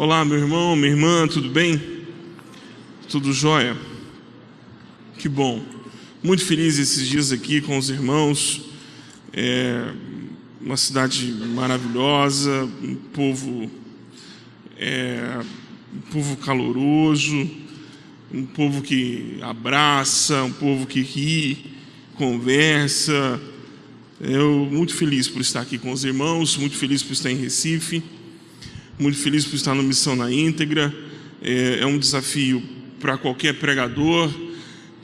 Olá, meu irmão, minha irmã, tudo bem? Tudo jóia? Que bom. Muito feliz esses dias aqui com os irmãos. É uma cidade maravilhosa, um povo, é, um povo caloroso, um povo que abraça, um povo que ri, conversa. Eu muito feliz por estar aqui com os irmãos, muito feliz por estar em Recife muito feliz por estar no Missão na íntegra. É, é um desafio para qualquer pregador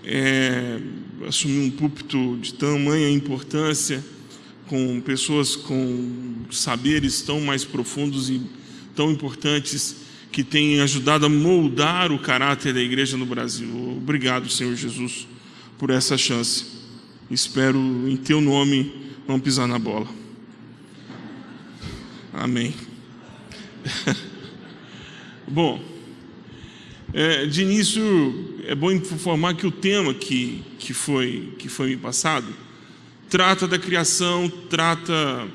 é, assumir um púlpito de tamanha importância, com pessoas com saberes tão mais profundos e tão importantes que têm ajudado a moldar o caráter da igreja no Brasil. Obrigado, Senhor Jesus, por essa chance. Espero, em Teu nome, não pisar na bola. Amém. Bom, é, de início é bom informar que o tema que, que, foi, que foi me passado trata da criação, trata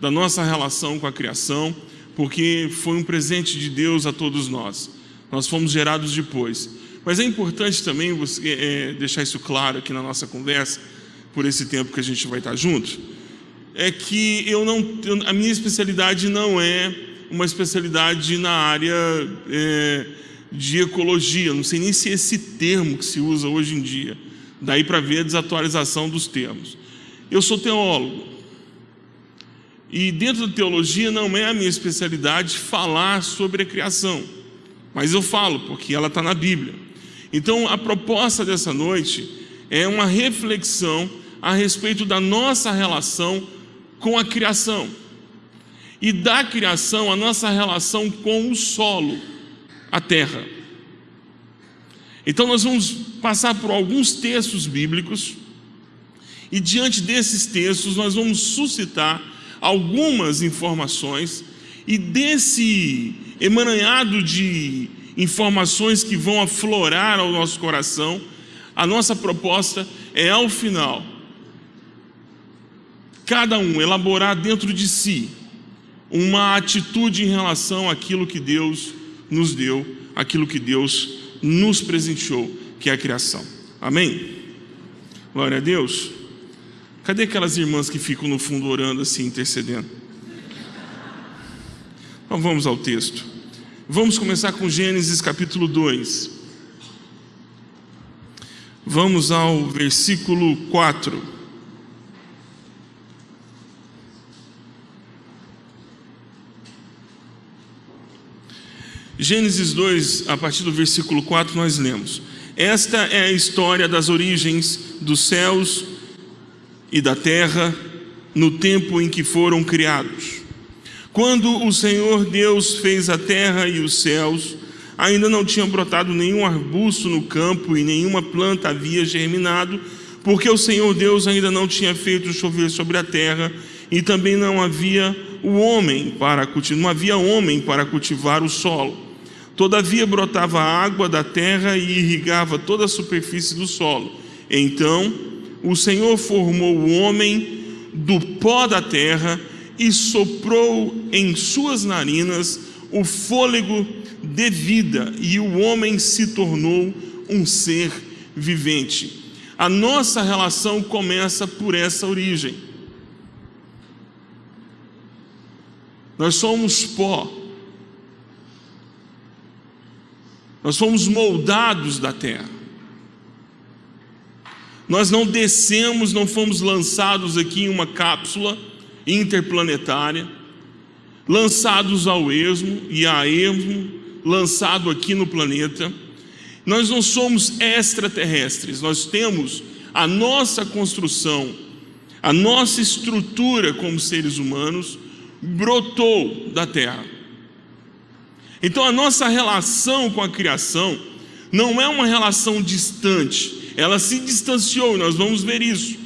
da nossa relação com a criação, porque foi um presente de Deus a todos nós. Nós fomos gerados depois. Mas é importante também você, é, deixar isso claro aqui na nossa conversa, por esse tempo que a gente vai estar junto, é que eu não, a minha especialidade não é uma especialidade na área é, de ecologia. Não sei nem se é esse termo que se usa hoje em dia. Daí para ver a desatualização dos termos. Eu sou teólogo. E dentro da teologia não é a minha especialidade falar sobre a criação. Mas eu falo, porque ela está na Bíblia. Então a proposta dessa noite é uma reflexão a respeito da nossa relação com a criação e da criação a nossa relação com o solo, a terra. Então nós vamos passar por alguns textos bíblicos e diante desses textos nós vamos suscitar algumas informações e desse emaranhado de informações que vão aflorar ao nosso coração, a nossa proposta é ao final cada um elaborar dentro de si uma atitude em relação àquilo que Deus nos deu, aquilo que Deus nos presenteou, que é a criação. Amém? Glória a Deus. Cadê aquelas irmãs que ficam no fundo orando assim, intercedendo? Então vamos ao texto. Vamos começar com Gênesis capítulo 2. Vamos ao versículo 4. Gênesis 2, a partir do versículo 4, nós lemos: Esta é a história das origens dos céus e da terra no tempo em que foram criados. Quando o Senhor Deus fez a terra e os céus, ainda não tinha brotado nenhum arbusto no campo e nenhuma planta havia germinado, porque o Senhor Deus ainda não tinha feito chover sobre a terra e também não havia o homem para não havia homem para cultivar o solo. Todavia brotava água da terra e irrigava toda a superfície do solo. Então o Senhor formou o homem do pó da terra e soprou em suas narinas o fôlego de vida, e o homem se tornou um ser vivente. A nossa relação começa por essa origem. Nós somos pó. Nós fomos moldados da terra. Nós não descemos, não fomos lançados aqui em uma cápsula interplanetária, lançados ao esmo e a esmo, lançado aqui no planeta. Nós não somos extraterrestres, nós temos a nossa construção, a nossa estrutura como seres humanos brotou da terra. Então a nossa relação com a criação não é uma relação distante, ela se distanciou, nós vamos ver isso,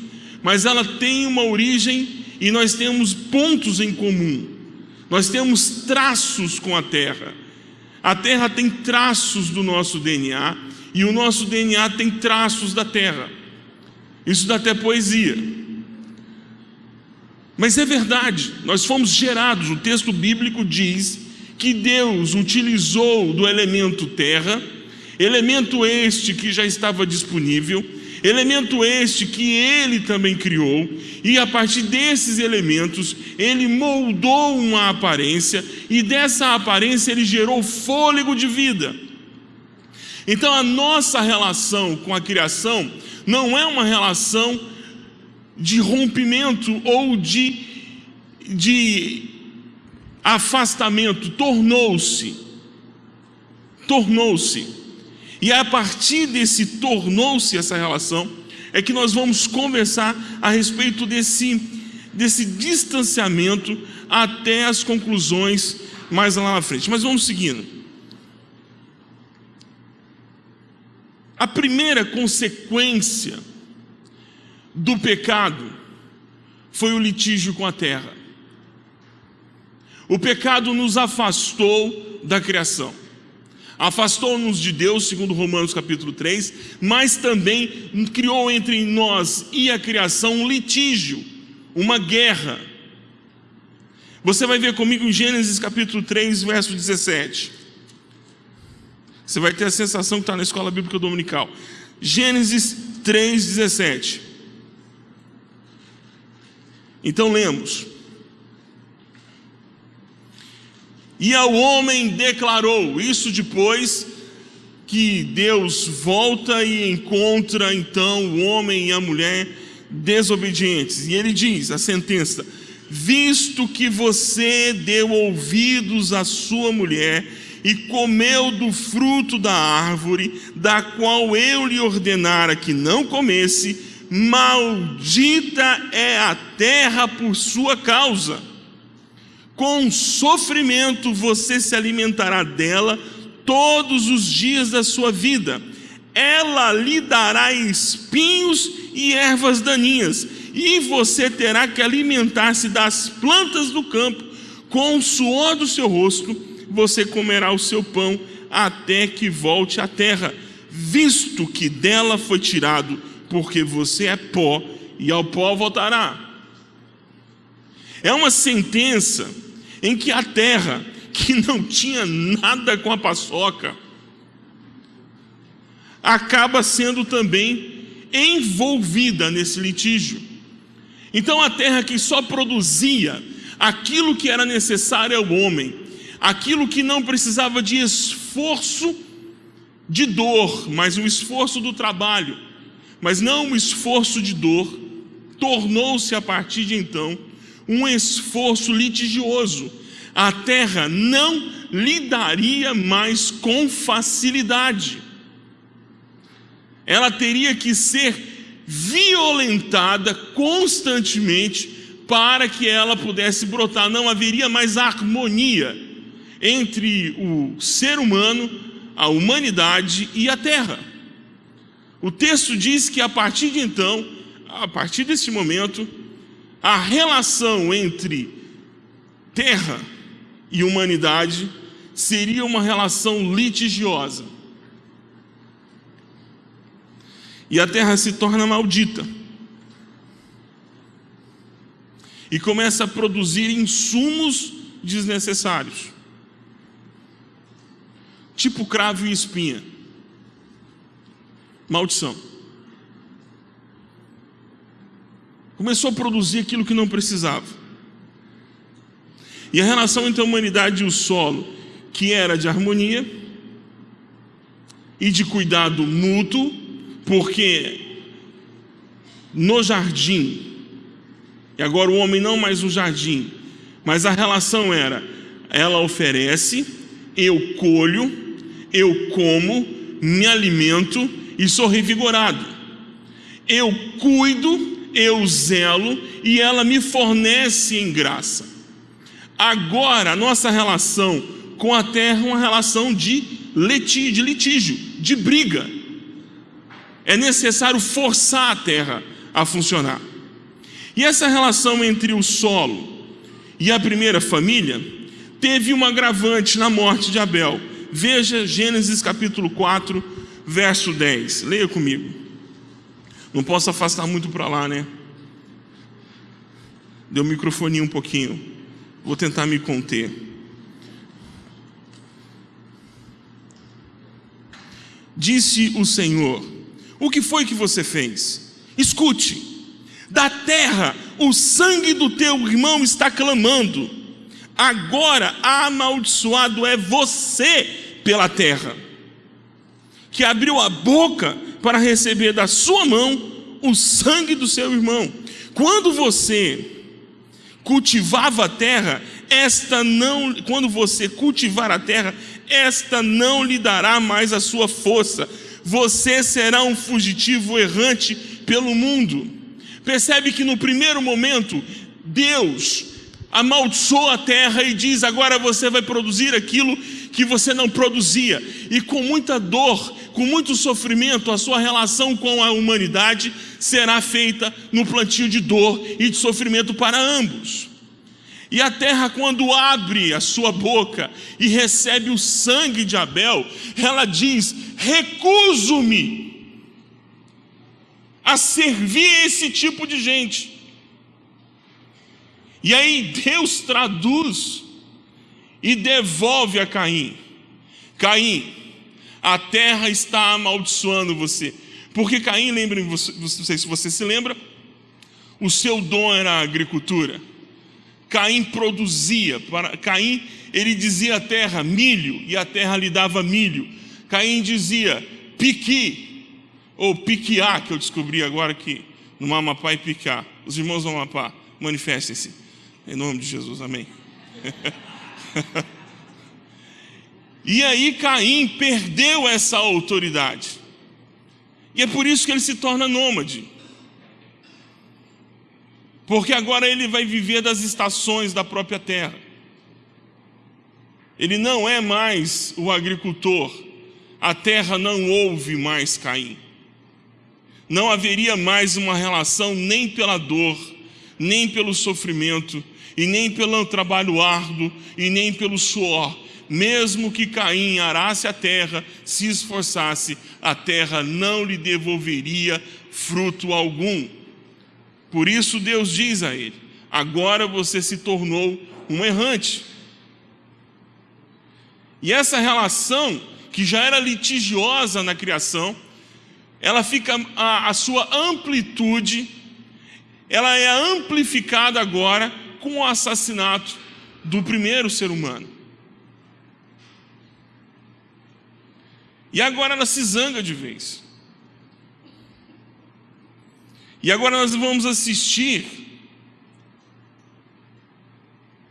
mas ela tem uma origem e nós temos pontos em comum, nós temos traços com a terra. A terra tem traços do nosso DNA e o nosso DNA tem traços da terra. Isso dá até poesia. Mas é verdade, nós fomos gerados, o texto bíblico diz que Deus utilizou do elemento terra, elemento este que já estava disponível, elemento este que ele também criou, e a partir desses elementos ele moldou uma aparência, e dessa aparência ele gerou fôlego de vida. Então a nossa relação com a criação não é uma relação de rompimento ou de, de afastamento, tornou-se. Tornou-se. E a partir desse tornou-se essa relação, é que nós vamos conversar a respeito desse, desse distanciamento até as conclusões mais lá na frente. Mas vamos seguindo. A primeira consequência do pecado foi o litígio com a terra. O pecado nos afastou da criação afastou-nos de Deus, segundo Romanos capítulo 3, mas também criou entre nós e a criação um litígio, uma guerra. Você vai ver comigo em Gênesis capítulo 3, verso 17. Você vai ter a sensação que está na escola bíblica dominical. Gênesis 3, 17. Então lemos. E ao homem declarou, isso depois que Deus volta e encontra então o homem e a mulher desobedientes. E ele diz, a sentença: Visto que você deu ouvidos à sua mulher e comeu do fruto da árvore, da qual eu lhe ordenara que não comesse, maldita é a terra por sua causa com sofrimento você se alimentará dela todos os dias da sua vida. Ela lhe dará espinhos e ervas daninhas, e você terá que alimentar-se das plantas do campo. Com o suor do seu rosto, você comerá o seu pão até que volte à terra, visto que dela foi tirado, porque você é pó e ao pó voltará. É uma sentença em que a terra, que não tinha nada com a paçoca, acaba sendo também envolvida nesse litígio. Então a terra que só produzia aquilo que era necessário ao homem, aquilo que não precisava de esforço de dor, mas o esforço do trabalho, mas não o esforço de dor, tornou-se a partir de então um esforço litigioso. A terra não lidaria mais com facilidade. Ela teria que ser violentada constantemente para que ela pudesse brotar. Não haveria mais harmonia entre o ser humano, a humanidade e a terra. O texto diz que a partir de então, a partir desse momento, a relação entre terra e humanidade seria uma relação litigiosa. E a terra se torna maldita. E começa a produzir insumos desnecessários. Tipo cravo e espinha. Maldição. Começou a produzir aquilo que não precisava. E a relação entre a humanidade e o solo, que era de harmonia e de cuidado mútuo, porque no jardim, e agora o homem não mais no jardim, mas a relação era: ela oferece, eu colho, eu como, me alimento e sou revigorado. Eu cuido eu zelo e ela me fornece em graça. Agora, a nossa relação com a terra é uma relação de litígio, de, litígio, de briga. É necessário forçar a terra a funcionar. E essa relação entre o solo e a primeira família teve um agravante na morte de Abel. Veja Gênesis capítulo 4, verso 10. Leia comigo. Não posso afastar muito para lá, né? Deu o microfone um pouquinho. Vou tentar me conter. Disse o Senhor: O que foi que você fez? Escute. Da terra o sangue do teu irmão está clamando. Agora amaldiçoado é você pela terra que abriu a boca para receber da sua mão o sangue do seu irmão. Quando você cultivava a terra, esta não, quando você cultivar a terra, esta não lhe dará mais a sua força. Você será um fugitivo errante pelo mundo. Percebe que no primeiro momento, Deus amaldiçoa a terra e diz: agora você vai produzir aquilo que você não produzia. E com muita dor, com muito sofrimento, a sua relação com a humanidade será feita no plantio de dor e de sofrimento para ambos. E a terra, quando abre a sua boca e recebe o sangue de Abel, ela diz: recuso-me a servir esse tipo de gente. E aí Deus traduz e devolve a Caim: Caim, a terra está amaldiçoando você. Porque Caim, lembrem, não sei se você se lembra, o seu dom era a agricultura. Caim produzia, para Caim ele dizia à terra milho e a terra lhe dava milho. Caim dizia piqui ou piquiá, que eu descobri agora que no Mamapá e piquiá. Os irmãos do Mamapá, manifestem-se em nome de Jesus, amém. e aí Caim perdeu essa autoridade. E é por isso que ele se torna nômade. Porque agora ele vai viver das estações da própria terra. Ele não é mais o agricultor. A terra não ouve mais Caim. Não haveria mais uma relação nem pela dor, nem pelo sofrimento, e nem pelo trabalho árduo, e nem pelo suor, mesmo que Caim arasse a terra, se esforçasse, a terra não lhe devolveria fruto algum. Por isso Deus diz a ele: agora você se tornou um errante. E essa relação, que já era litigiosa na criação, ela fica, a, a sua amplitude, ela é amplificada agora com o assassinato do primeiro ser humano. E agora ela se zanga de vez. E agora nós vamos assistir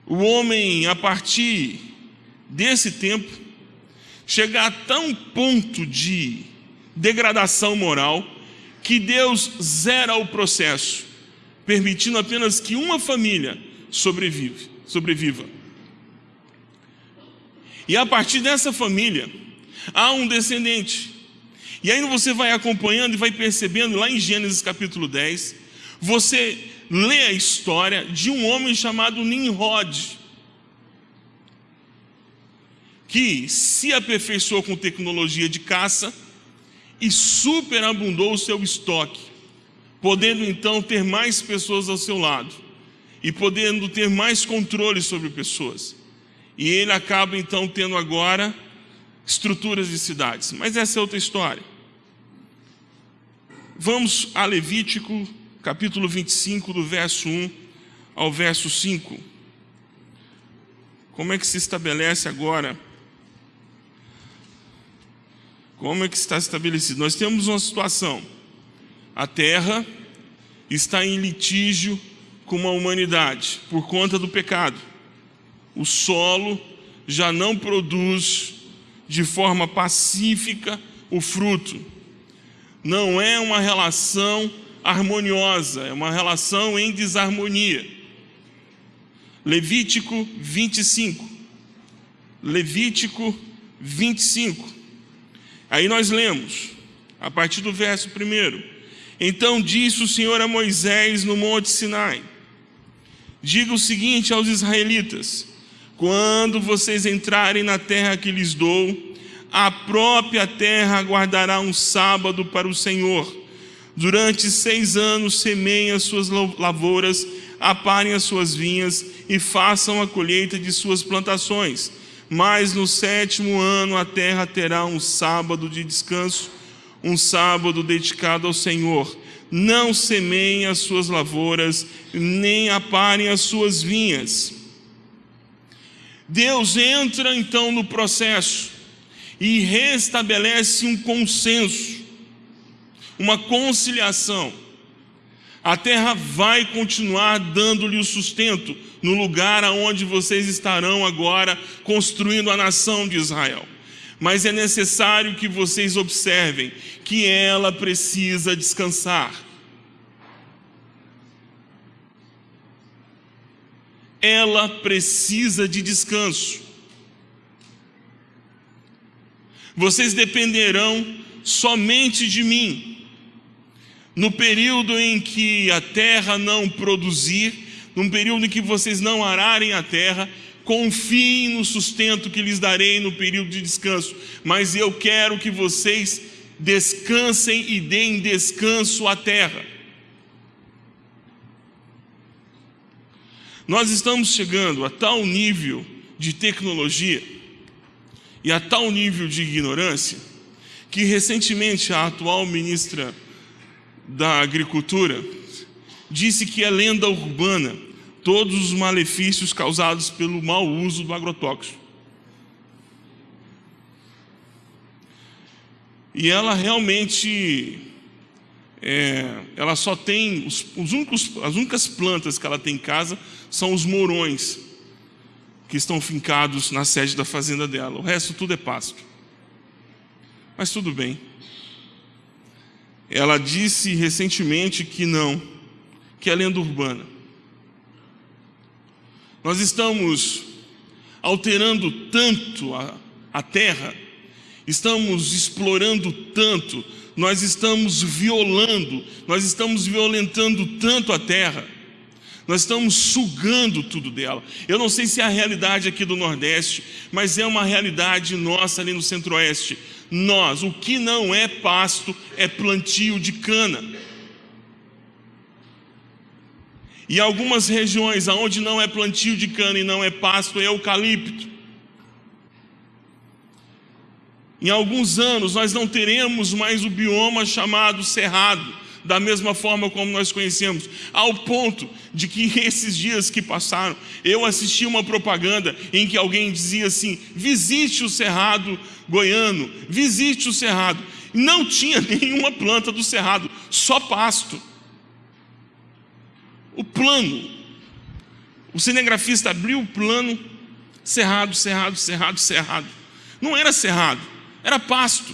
o homem, a partir desse tempo, chegar a tão ponto de degradação moral que Deus zera o processo, permitindo apenas que uma família sobrevive, sobreviva. E a partir dessa família, há um descendente. E aí você vai acompanhando e vai percebendo lá em Gênesis capítulo 10, você lê a história de um homem chamado Nimrod, que se aperfeiçoou com tecnologia de caça e superabundou o seu estoque, podendo então ter mais pessoas ao seu lado e podendo ter mais controle sobre pessoas. E ele acaba então tendo agora estruturas de cidades. Mas essa é outra história. Vamos a Levítico, capítulo 25, do verso 1 ao verso 5. Como é que se estabelece agora? Como é que está estabelecido? Nós temos uma situação. A terra está em litígio com a humanidade por conta do pecado. O solo já não produz de forma pacífica o fruto. Não é uma relação harmoniosa, é uma relação em desarmonia. Levítico 25. Levítico 25. Aí nós lemos, a partir do verso 1. Então disse o Senhor a Moisés no Monte Sinai: Diga o seguinte aos israelitas: quando vocês entrarem na terra que lhes dou, a própria terra guardará um sábado para o Senhor. Durante seis anos semeiem as suas lavouras, aparem as suas vinhas e façam a colheita de suas plantações. Mas no sétimo ano a terra terá um sábado de descanso, um sábado dedicado ao Senhor. Não semeiem as suas lavouras, nem aparem as suas vinhas. Deus entra então no processo e restabelece um consenso, uma conciliação. A terra vai continuar dando-lhe o sustento no lugar aonde vocês estarão agora construindo a nação de Israel. Mas é necessário que vocês observem que ela precisa descansar. Ela precisa de descanso. Vocês dependerão somente de mim no período em que a terra não produzir, num período em que vocês não ararem a terra, confiem no sustento que lhes darei no período de descanso, mas eu quero que vocês descansem e deem descanso à terra. Nós estamos chegando a tal nível de tecnologia e a tal nível de ignorância que recentemente a atual ministra da Agricultura, disse que é lenda urbana todos os malefícios causados pelo mau uso do agrotóxico. E ela realmente, é, ela só tem, os, os únicos, as únicas plantas que ela tem em casa são os morões, que estão fincados na sede da fazenda dela. O resto tudo é pasto. Mas tudo bem. Ela disse recentemente que não, que é lenda urbana. Nós estamos alterando tanto a, a terra, estamos explorando tanto, nós estamos violando, nós estamos violentando tanto a terra, nós estamos sugando tudo dela. Eu não sei se é a realidade aqui do Nordeste, mas é uma realidade nossa ali no Centro-Oeste nós, o que não é pasto é plantio de cana. E algumas regiões onde não é plantio de cana e não é pasto é eucalipto. Em alguns anos nós não teremos mais o bioma chamado cerrado da mesma forma como nós conhecemos, ao ponto de que esses dias que passaram, eu assisti uma propaganda em que alguém dizia assim: visite o cerrado goiano, visite o cerrado. Não tinha nenhuma planta do cerrado, só pasto. O plano, o cinegrafista abriu o plano, cerrado, cerrado, cerrado, cerrado. Não era cerrado, era pasto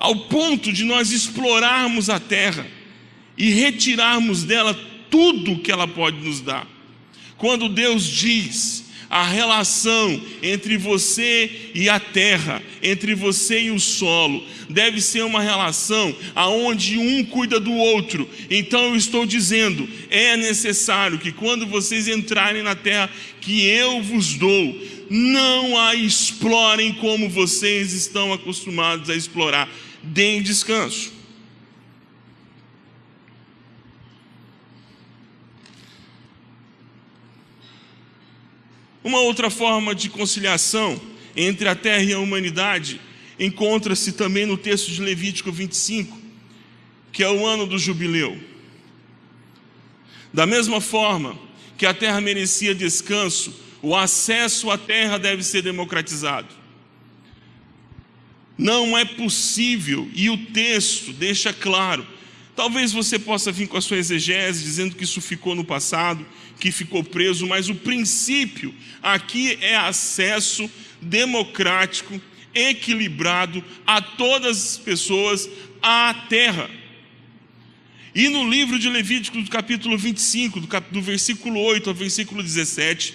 ao ponto de nós explorarmos a terra e retirarmos dela tudo que ela pode nos dar. Quando Deus diz a relação entre você e a terra, entre você e o solo, deve ser uma relação aonde um cuida do outro. Então eu estou dizendo, é necessário que quando vocês entrarem na terra que eu vos dou, não a explorem como vocês estão acostumados a explorar deem descanso. Uma outra forma de conciliação entre a terra e a humanidade encontra-se também no texto de Levítico 25, que é o ano do jubileu. Da mesma forma que a terra merecia descanso, o acesso à terra deve ser democratizado. Não é possível, e o texto deixa claro. Talvez você possa vir com a sua exegese dizendo que isso ficou no passado, que ficou preso, mas o princípio aqui é acesso democrático, equilibrado a todas as pessoas à terra. E no livro de Levítico, do capítulo 25, do, cap... do versículo 8 ao versículo 17,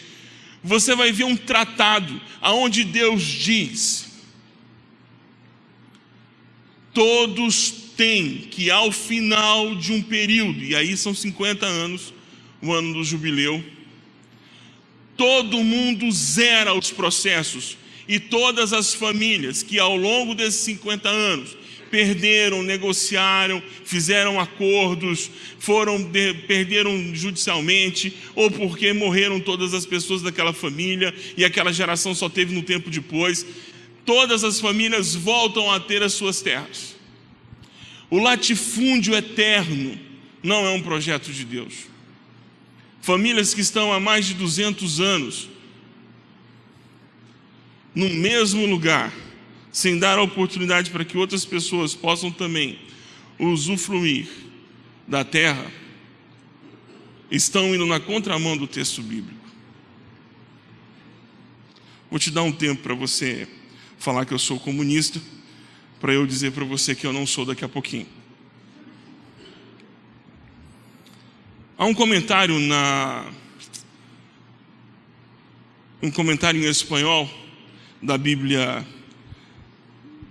você vai ver um tratado aonde Deus diz todos têm que, ao final de um período, e aí são 50 anos, o ano do jubileu, todo mundo zera os processos, e todas as famílias que ao longo desses 50 anos perderam, negociaram, fizeram acordos, foram de, perderam judicialmente, ou porque morreram todas as pessoas daquela família e aquela geração só teve no tempo depois. Todas as famílias voltam a ter as suas terras. O latifúndio eterno não é um projeto de Deus. Famílias que estão há mais de 200 anos no mesmo lugar, sem dar a oportunidade para que outras pessoas possam também usufruir da terra, estão indo na contramão do texto bíblico. Vou te dar um tempo para você falar que eu sou comunista, para eu dizer para você que eu não sou daqui a pouquinho. Há um comentário na um comentário em espanhol da Bíblia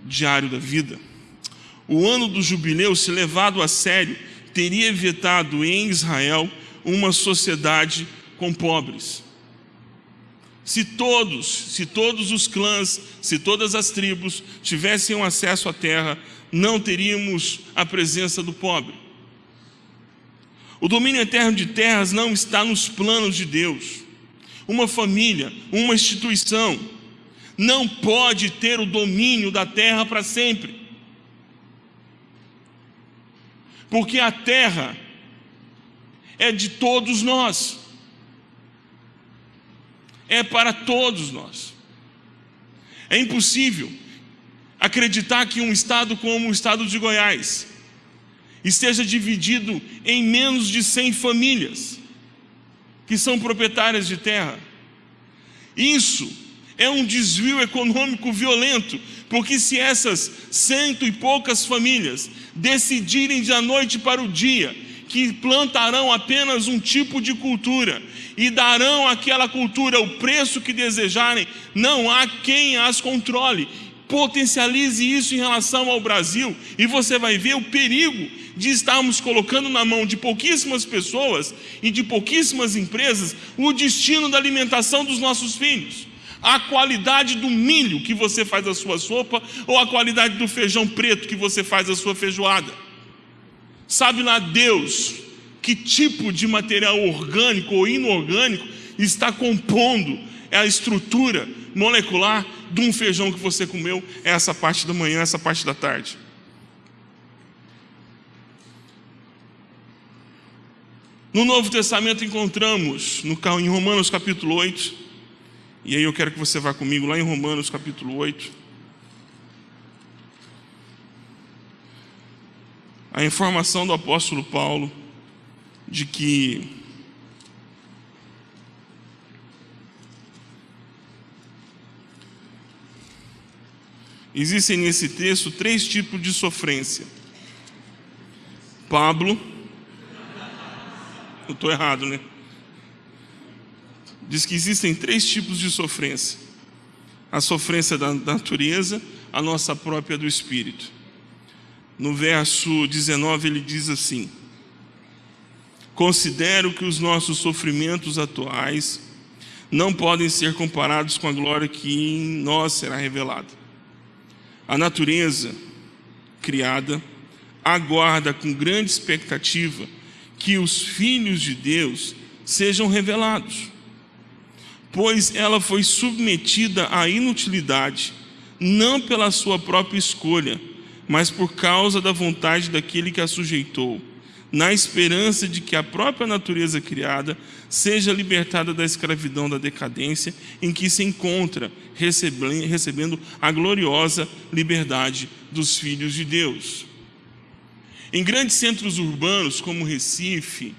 Diário da Vida, o ano do jubileu, se levado a sério, teria evitado em Israel uma sociedade com pobres. Se todos, se todos os clãs, se todas as tribos tivessem acesso à terra, não teríamos a presença do pobre. O domínio eterno de terras não está nos planos de Deus. Uma família, uma instituição, não pode ter o domínio da terra para sempre. Porque a terra é de todos nós. É para todos nós. É impossível acreditar que um estado como o estado de Goiás esteja dividido em menos de 100 famílias que são proprietárias de terra. Isso é um desvio econômico violento, porque se essas cento e poucas famílias decidirem de a noite para o dia que plantarão apenas um tipo de cultura e darão àquela cultura o preço que desejarem, não há quem as controle. Potencialize isso em relação ao Brasil e você vai ver o perigo de estarmos colocando na mão de pouquíssimas pessoas e de pouquíssimas empresas o destino da alimentação dos nossos filhos a qualidade do milho que você faz a sua sopa ou a qualidade do feijão preto que você faz a sua feijoada. Sabe lá Deus que tipo de material orgânico ou inorgânico está compondo a estrutura molecular de um feijão que você comeu essa parte da manhã, essa parte da tarde. No Novo Testamento encontramos, no, em Romanos capítulo 8, e aí eu quero que você vá comigo lá em Romanos capítulo 8. A informação do apóstolo Paulo de que existem nesse texto três tipos de sofrência. Pablo, eu estou errado, né? diz que existem três tipos de sofrência: a sofrência da natureza, a nossa própria do espírito. No verso 19 ele diz assim: Considero que os nossos sofrimentos atuais não podem ser comparados com a glória que em nós será revelada. A natureza criada aguarda com grande expectativa que os filhos de Deus sejam revelados pois ela foi submetida à inutilidade, não pela sua própria escolha, mas por causa da vontade daquele que a sujeitou, na esperança de que a própria natureza criada seja libertada da escravidão da decadência em que se encontra, recebendo a gloriosa liberdade dos filhos de Deus. Em grandes centros urbanos como Recife,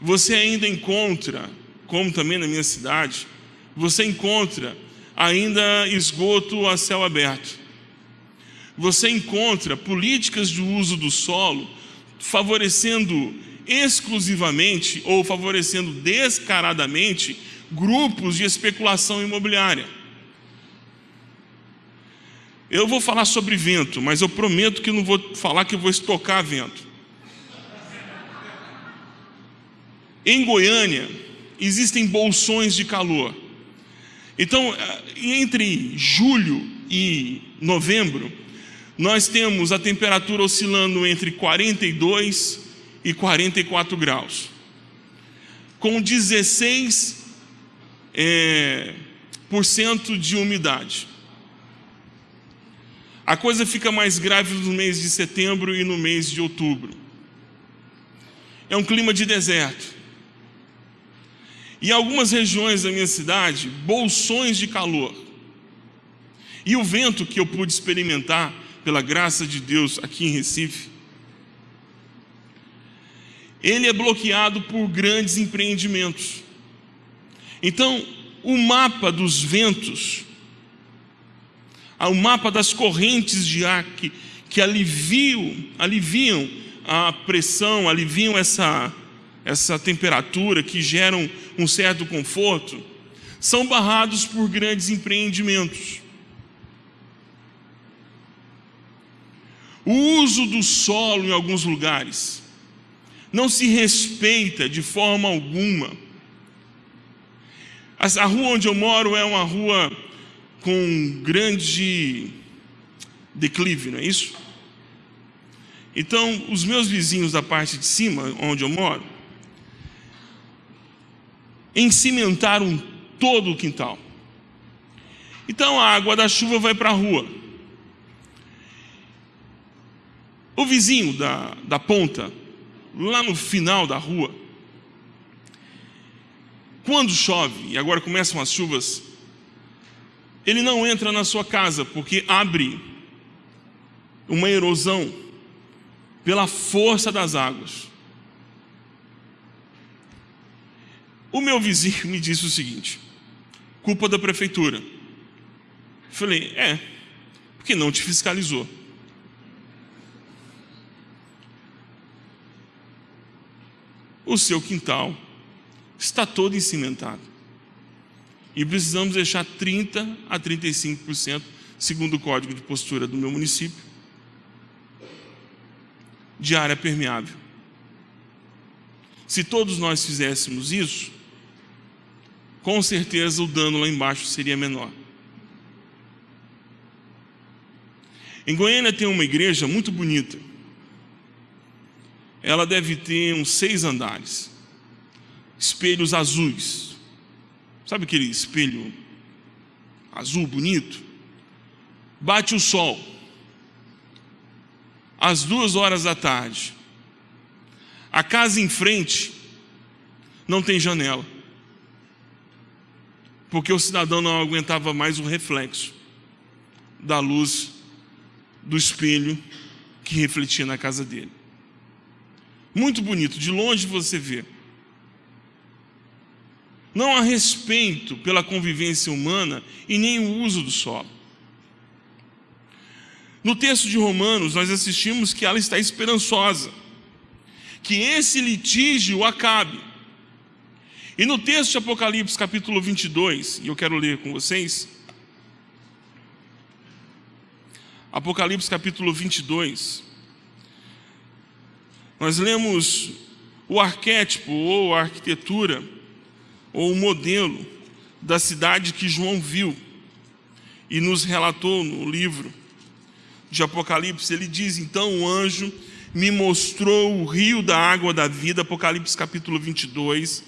você ainda encontra como também na minha cidade, você encontra ainda esgoto a céu aberto. Você encontra políticas de uso do solo favorecendo exclusivamente ou favorecendo descaradamente grupos de especulação imobiliária. Eu vou falar sobre vento, mas eu prometo que não vou falar que vou estocar vento. Em Goiânia, existem bolsões de calor. Então, entre julho e novembro, nós temos a temperatura oscilando entre 42 e 44 graus, com 16 é, por cento de umidade. A coisa fica mais grave no mês de setembro e no mês de outubro. É um clima de deserto. E algumas regiões da minha cidade, bolsões de calor. E o vento que eu pude experimentar, pela graça de Deus, aqui em Recife, ele é bloqueado por grandes empreendimentos. Então, o mapa dos ventos, o mapa das correntes de ar que, que aliviam, aliviam a pressão, aliviam essa, essa temperatura, que geram um certo conforto, são barrados por grandes empreendimentos. O uso do solo em alguns lugares não se respeita de forma alguma. A rua onde eu moro é uma rua com grande declive, não é isso? Então, os meus vizinhos da parte de cima, onde eu moro, encimentaram todo o quintal. Então a água da chuva vai para a rua. O vizinho da, da ponta lá no final da rua, quando chove, e agora começam as chuvas, ele não entra na sua casa, porque abre uma erosão pela força das águas. O meu vizinho me disse o seguinte: culpa da prefeitura. falei, é, porque não te fiscalizou. O seu quintal está todo encimentado. E precisamos deixar 30 a 35%, segundo o código de postura do meu município, de área permeável. Se todos nós fizéssemos isso, com certeza o dano lá embaixo seria menor. Em Goiânia tem uma igreja muito bonita, ela deve ter uns seis andares. Espelhos azuis. Sabe aquele espelho azul bonito? Bate o sol. Às duas horas da tarde. A casa em frente não tem janela. Porque o cidadão não aguentava mais o reflexo da luz do espelho que refletia na casa dele. Muito bonito, de longe você vê. Não há respeito pela convivência humana e nem o uso do solo. No texto de Romanos, nós assistimos que ela está esperançosa, que esse litígio acabe. E no texto de Apocalipse, capítulo 22, e eu quero ler com vocês, Apocalipse, capítulo 22, nós lemos o arquétipo ou a arquitetura ou o modelo da cidade que João viu e nos relatou no livro de Apocalipse. Ele diz: Então o anjo me mostrou o rio da água da vida, Apocalipse capítulo 22,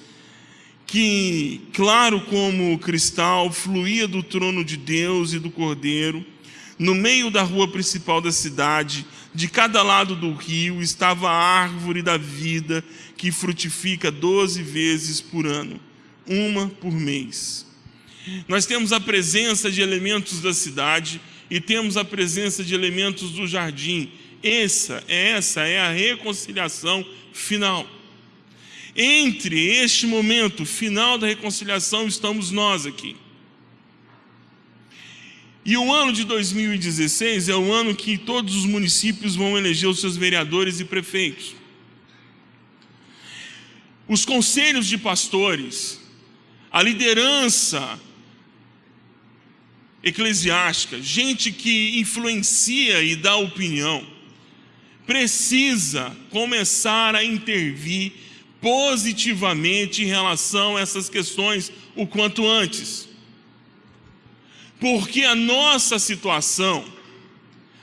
que, claro como cristal, fluía do trono de Deus e do cordeiro, no meio da rua principal da cidade de cada lado do rio estava a árvore da vida, que frutifica doze vezes por ano, uma por mês. Nós temos a presença de elementos da cidade e temos a presença de elementos do jardim. Essa, essa é a reconciliação final. Entre este momento final da reconciliação estamos nós aqui. E o ano de 2016 é o ano que todos os municípios vão eleger os seus vereadores e prefeitos. Os conselhos de pastores, a liderança eclesiástica, gente que influencia e dá opinião, precisa começar a intervir positivamente em relação a essas questões o quanto antes. Porque a nossa situação,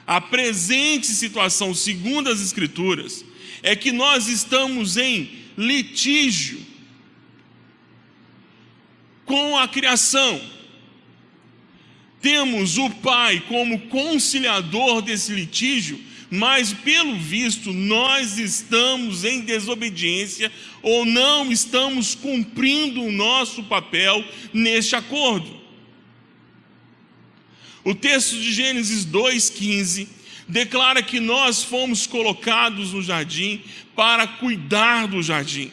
A presente situação, segundo as Escrituras, é que nós estamos em litígio com a criação. Temos o Pai como conciliador desse litígio, mas pelo visto nós estamos em desobediência ou não estamos cumprindo o nosso papel neste acordo. O texto de Gênesis 2,15 declara que nós fomos colocados no jardim para cuidar do jardim.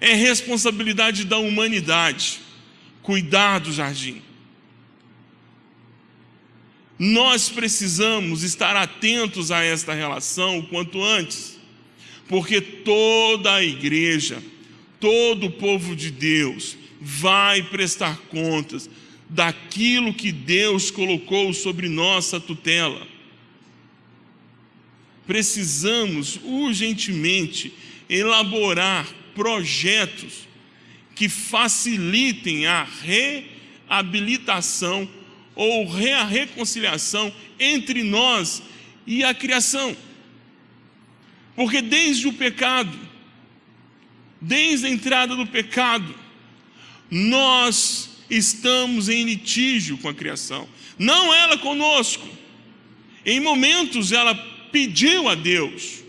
É responsabilidade da humanidade cuidar do jardim. Nós precisamos estar atentos a esta relação o quanto antes, porque toda a igreja, todo o povo de Deus vai prestar contas daquilo que Deus colocou sobre nossa tutela. Precisamos urgentemente elaborar projetos que facilitem a reabilitação ou a reconciliação entre nós e a criação. Porque desde o pecado, desde a entrada do pecado, nós estamos em litígio com a criação, não ela conosco. Em momentos ela pediu a Deus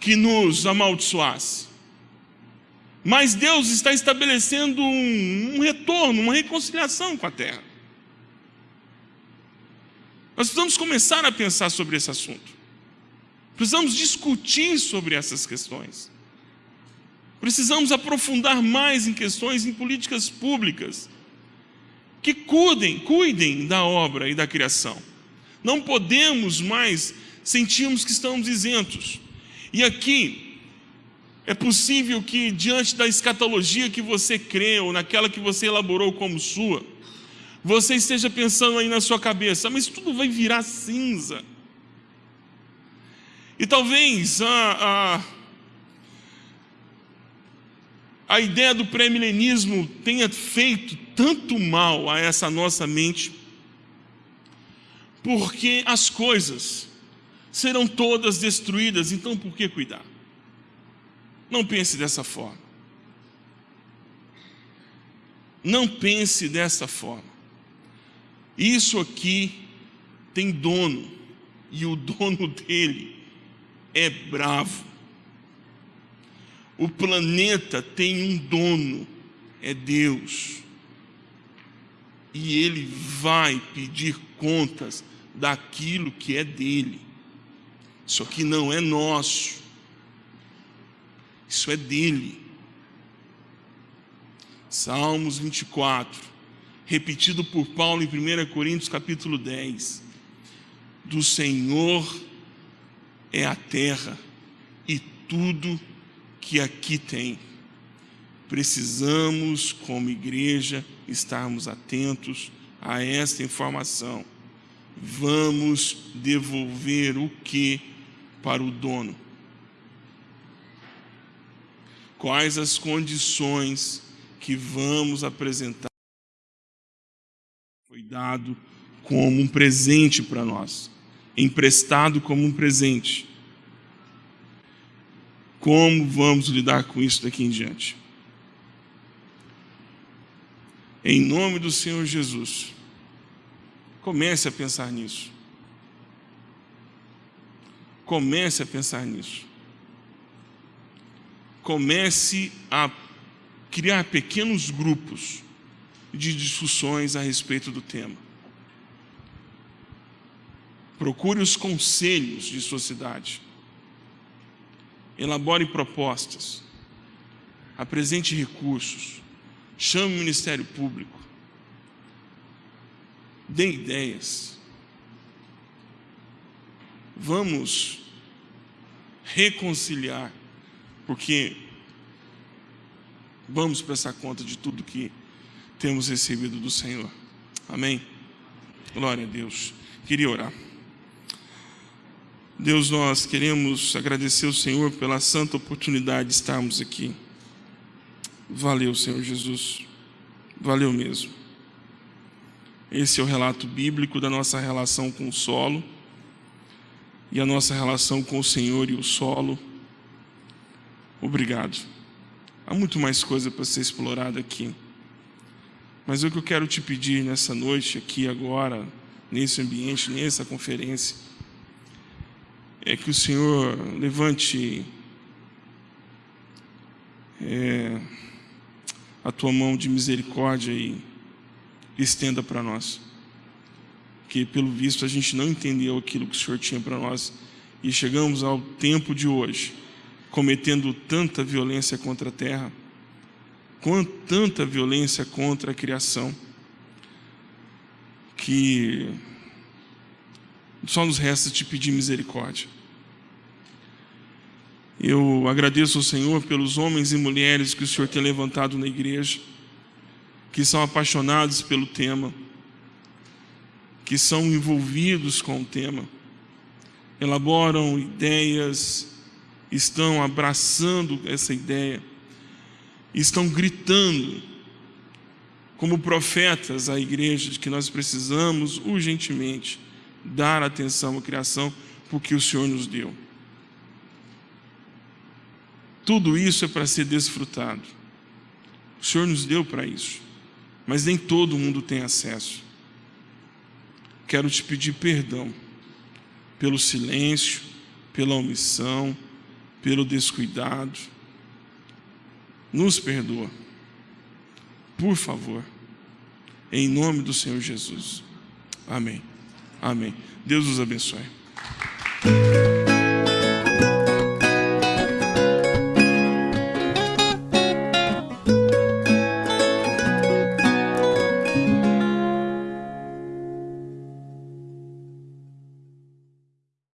que nos amaldiçoasse. Mas Deus está estabelecendo um, um retorno, uma reconciliação com a terra. Nós precisamos começar a pensar sobre esse assunto. Precisamos discutir sobre essas questões. Precisamos aprofundar mais em questões em políticas públicas que cuidem, cuidem da obra e da criação. Não podemos mais sentirmos que estamos isentos. E aqui é possível que diante da escatologia que você crê ou naquela que você elaborou como sua, você esteja pensando aí na sua cabeça, mas tudo vai virar cinza. E talvez a, a, a ideia do pré-milenismo tenha feito tanto mal a essa nossa mente, porque as coisas serão todas destruídas, então por que cuidar? Não pense dessa forma. Não pense dessa forma. Isso aqui tem dono, e o dono dele é bravo. O planeta tem um dono, é Deus. E ele vai pedir contas daquilo que é dele. Isso aqui não é nosso. Isso é dele. Salmos 24 repetido por Paulo em 1 Coríntios capítulo 10. Do Senhor é a terra e tudo que aqui tem. Precisamos, como igreja, estarmos atentos a esta informação. Vamos devolver o que para o dono? Quais as condições que vamos apresentar? foi dado como um presente para nós, emprestado como um presente. Como vamos lidar com isso daqui em diante? Em nome do Senhor Jesus, comece a pensar nisso. Comece a pensar nisso. Comece a criar pequenos grupos de discussões a respeito do tema. Procure os conselhos de sua cidade. Elabore propostas. Apresente recursos. Chame o Ministério Público. Dê ideias. Vamos reconciliar, porque vamos prestar conta de tudo que temos recebido do Senhor. Amém? Glória a Deus. Queria orar. Deus, nós queremos agradecer ao Senhor pela santa oportunidade de estarmos aqui. Valeu, Senhor Jesus. Valeu mesmo. Esse é o relato bíblico da nossa relação com o solo e a nossa relação com o Senhor e o solo. Obrigado. Há muito mais coisa para ser explorada aqui. Mas o que eu quero te pedir nessa noite, aqui agora, nesse ambiente, nessa conferência, é que o Senhor levante é, a tua mão de misericórdia e estenda para nós. Que pelo visto a gente não entendeu aquilo que o Senhor tinha para nós e chegamos ao tempo de hoje, cometendo tanta violência contra a terra, com tanta violência contra a criação, que só nos resta te pedir misericórdia. Eu agradeço ao Senhor pelos homens e mulheres que o Senhor tem levantado na igreja, que são apaixonados pelo tema, que são envolvidos com o tema, elaboram ideias, estão abraçando essa ideia, estão gritando como profetas à igreja de que nós precisamos urgentemente dar atenção à criação porque o Senhor nos deu. Tudo isso é para ser desfrutado. O Senhor nos deu para isso, mas nem todo mundo tem acesso. Quero te pedir perdão pelo silêncio, pela omissão, pelo descuidado. Nos perdoa. Por favor. Em nome do Senhor Jesus. Amém. Amém. Deus os abençoe.